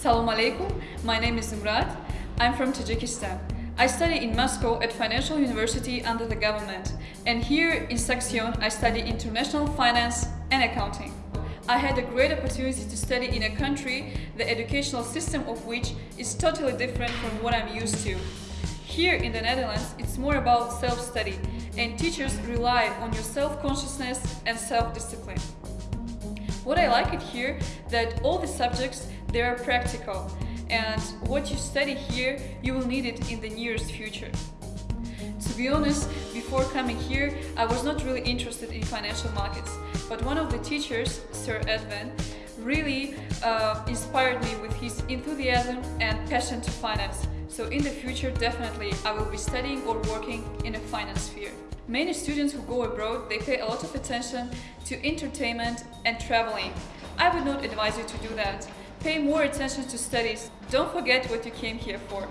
Salam alaikum, my name is Zumrat. I'm from Tajikistan. I study in Moscow at Financial University under the government. And here in Saxion, I study international finance and accounting. I had a great opportunity to study in a country, the educational system of which is totally different from what I'm used to. Here in the Netherlands, it's more about self-study, and teachers rely on your self-consciousness and self-discipline. What I like it here, that all the subjects, they are practical, and what you study here, you will need it in the nearest future. To be honest, before coming here, I was not really interested in financial markets, but one of the teachers, Sir Edwin, really uh, inspired me with his enthusiasm and passion to finance. So in the future, definitely, I will be studying or working in a finance sphere. Many students who go abroad, they pay a lot of attention to entertainment and traveling. I would not advise you to do that. Pay more attention to studies. Don't forget what you came here for.